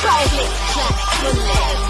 private. Clap,